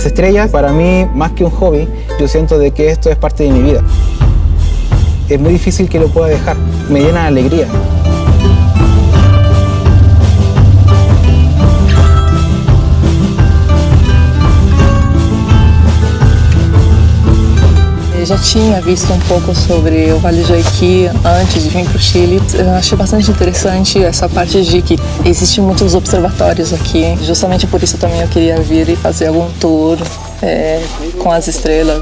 Las estrellas, para mí, más que un hobby, yo siento de que esto es parte de mi vida. Es muy difícil que lo pueda dejar, me llena de alegría. Já tinha visto um pouco sobre o Vale do Jequié antes de vir para o Chile. Eu achei bastante interessante essa parte de que existem muitos observatórios aqui. Justamente por isso também eu queria vir e fazer algum tour é, com as estrelas.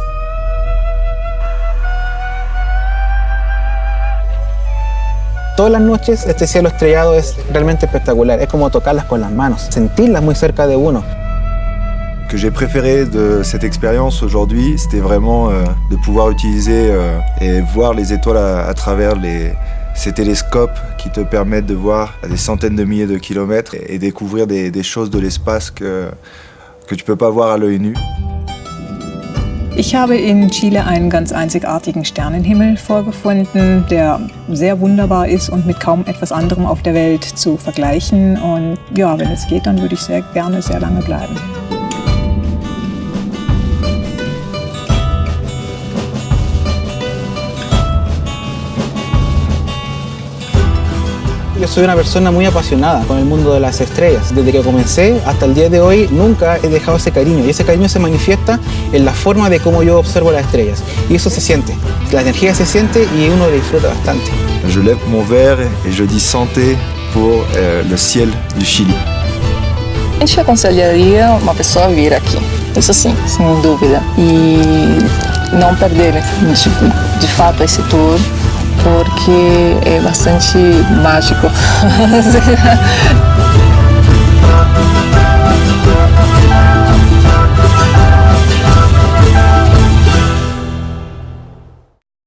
Todas las noches este cielo estrellado es realmente espectacular, es como tocarlas con las manos, sentirlas muy cerca de uno. Que j'ai préféré de cette expérience aujourd'hui, c'était vraiment euh, de pouvoir utiliser euh, et voir les étoiles à, travers les, ces télescopes qui te permettent de voir à des centaines de milliers de kilomètres et, et découvrir des, des, choses de l'espace que, que tu peux pas voir à l'œil nu. Ich habe in Chile einen ganz einzigartigen Sternenhimmel vorgefunden, der sehr wunderbar ist und mit kaum etwas anderem auf der Welt zu vergleichen. Und ja, wenn es geht, dann würde ich sehr gerne sehr lange bleiben. Yo soy una persona muy apasionada con el mundo de las estrellas. Desde que comencé hasta el día de hoy nunca he dejado ese cariño y ese cariño se manifiesta en la forma de cómo yo observo las estrellas. Y eso se siente, la energía se siente y uno lo disfruta bastante. Je lève mon verre et je dis santé pour euh, le ciel du Chile. A gente aconselharia uma pessoa a vir aqui, isso sim, sem dúvida. E não perder de, de fato esse tour, porque é bastante mágico.